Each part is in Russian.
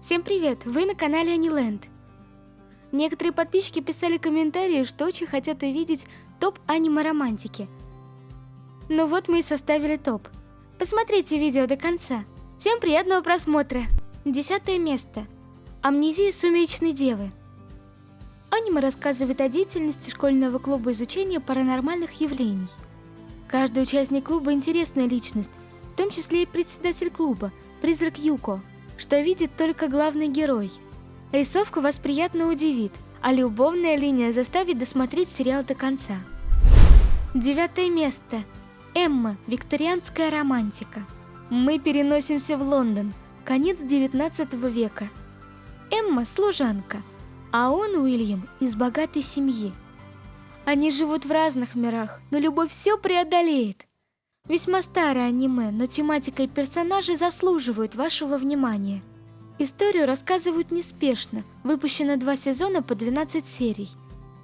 Всем привет! Вы на канале Аниленд. Некоторые подписчики писали комментарии, что очень хотят увидеть топ аниме-романтики. Ну вот мы и составили топ. Посмотрите видео до конца. Всем приятного просмотра! Десятое место. Амнезия сумеречной девы. Аниме рассказывает о деятельности школьного клуба изучения паранормальных явлений. Каждый участник клуба интересная личность, в том числе и председатель клуба, призрак Юко, что видит только главный герой. Рисовка вас приятно удивит, а любовная линия заставит досмотреть сериал до конца. Девятое место. Эмма. Викторианская романтика. Мы переносимся в Лондон. Конец 19 века. Эмма – служанка, а он, Уильям, из богатой семьи. Они живут в разных мирах, но любовь все преодолеет. Весьма старое аниме, но тематика и персонажи заслуживают вашего внимания. Историю рассказывают неспешно, выпущено два сезона по 12 серий.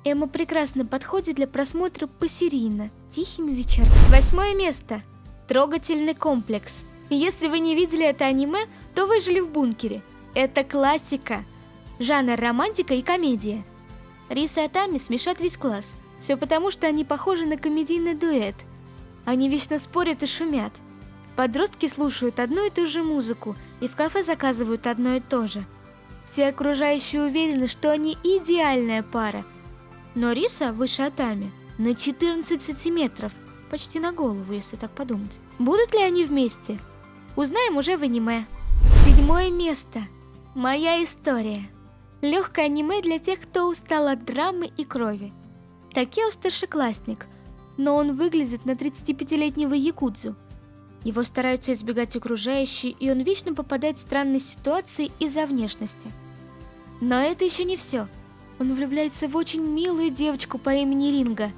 Эмма прекрасно подходит для просмотра посерийно, тихими вечерами. Восьмое место. Трогательный комплекс. Если вы не видели это аниме, то вы жили в бункере – это классика. Жанр романтика и комедия. Риса и Атами смешат весь класс. Все потому, что они похожи на комедийный дуэт. Они вечно спорят и шумят. Подростки слушают одну и ту же музыку и в кафе заказывают одно и то же. Все окружающие уверены, что они идеальная пара. Но Риса выше Атами на 14 сантиметров, почти на голову, если так подумать. Будут ли они вместе? Узнаем уже в аниме. Седьмое место. Моя история. Легкое аниме для тех, кто устал от драмы и крови. Такео старшеклассник, но он выглядит на 35-летнего якудзу. Его стараются избегать окружающие, и он вечно попадает в странные ситуации из-за внешности. Но это еще не все. Он влюбляется в очень милую девочку по имени Ринга.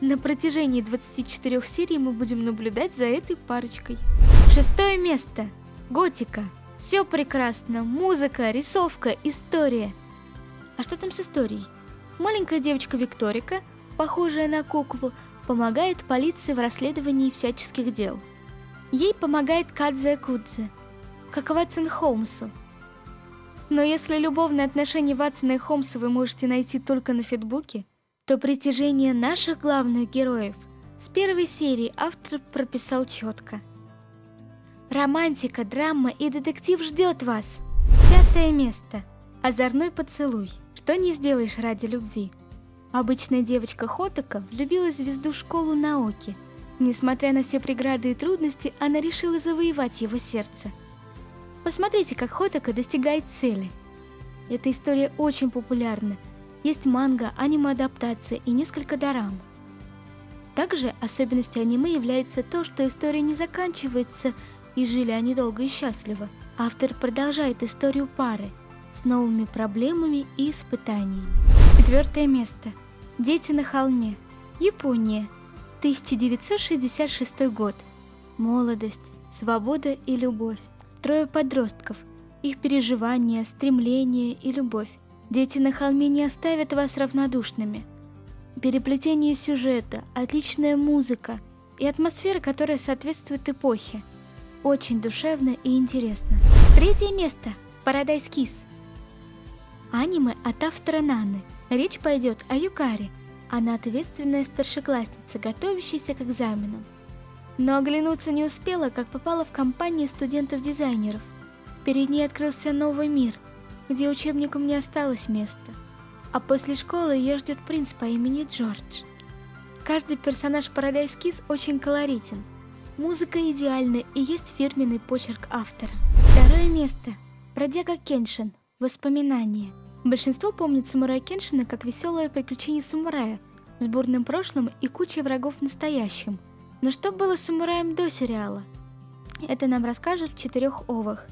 На протяжении 24 серий мы будем наблюдать за этой парочкой. Шестое место. Готика. Все прекрасно. Музыка, рисовка, история. А что там с историей? Маленькая девочка Викторика, похожая на куклу, помогает полиции в расследовании всяческих дел. Ей помогает Кадзе Кудзе, как Ватсон Холмсу. Но если любовные отношения Ватсона и Холмса вы можете найти только на фитбуке, то притяжение наших главных героев с первой серии автор прописал четко – Романтика, драма и детектив ждет вас. Пятое место. Озорной поцелуй. Что не сделаешь ради любви. Обычная девочка Хотака влюбилась в звезду школу Наоки. Несмотря на все преграды и трудности, она решила завоевать его сердце. Посмотрите, как Хотака достигает цели. Эта история очень популярна. Есть манга, аниме-адаптация и несколько дорам. Также особенностью аниме является то, что история не заканчивается и жили они долго и счастливо. Автор продолжает историю пары с новыми проблемами и испытаниями. Четвертое место. Дети на холме. Япония. 1966 год. Молодость, свобода и любовь. Трое подростков. Их переживания, стремления и любовь. Дети на холме не оставят вас равнодушными. Переплетение сюжета, отличная музыка и атмосфера, которая соответствует эпохе – очень душевно и интересно. Третье место. Paradise Kiss. Аниме от автора Наны. Речь пойдет о Юкаре. Она ответственная старшеклассница, готовящаяся к экзаменам. Но оглянуться не успела, как попала в компанию студентов-дизайнеров. Перед ней открылся новый мир, где учебникам не осталось места. А после школы ее ждет принц по имени Джордж. Каждый персонаж Paradise Kiss очень колоритен – Музыка идеальна и есть фирменный почерк автора. Второе место. Бродяга Кеншин. Воспоминания. Большинство помнит самурая Кеншина как веселое приключение самурая с бурным прошлым и кучей врагов в настоящем. Но что было с самураем до сериала? Это нам расскажут в четырех овах.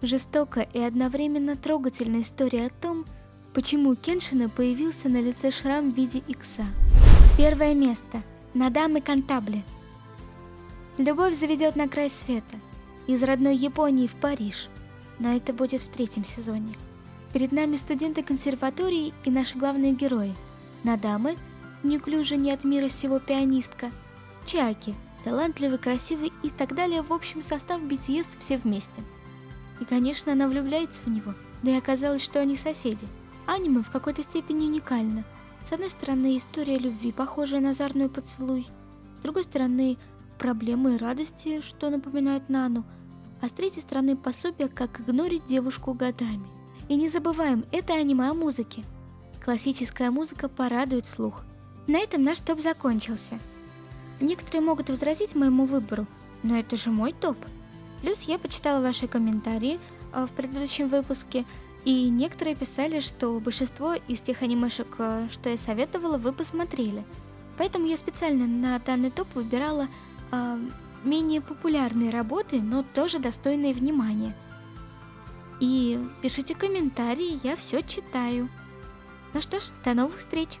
Жестокая и одновременно трогательная история о том, почему у Кеншина появился на лице шрам в виде икса. Первое место. Надамы Кантабли. Любовь заведет на край света, из родной Японии в Париж, но это будет в третьем сезоне. Перед нами студенты консерватории и наши главные герои. Надамы, неуклюжая не от мира сего пианистка, Чаки, талантливый, красивый и так далее, в общем состав BTS все вместе. И конечно она влюбляется в него, Да и оказалось, что они соседи. Аниме в какой-то степени уникально. С одной стороны, история любви, похожая на озорной поцелуй. С другой стороны, проблемы и радости, что напоминают Нану. А с третьей стороны, пособие, как игнорить девушку годами. И не забываем, это аниме о музыке. Классическая музыка порадует слух. На этом наш топ закончился. Некоторые могут возразить моему выбору, но это же мой топ. Плюс я почитала ваши комментарии э, в предыдущем выпуске, и некоторые писали, что большинство из тех анимешек, э, что я советовала, вы посмотрели. Поэтому я специально на данный топ выбирала э, менее популярные работы, но тоже достойные внимания. Пишите комментарии, я все читаю. Ну что ж, до новых встреч!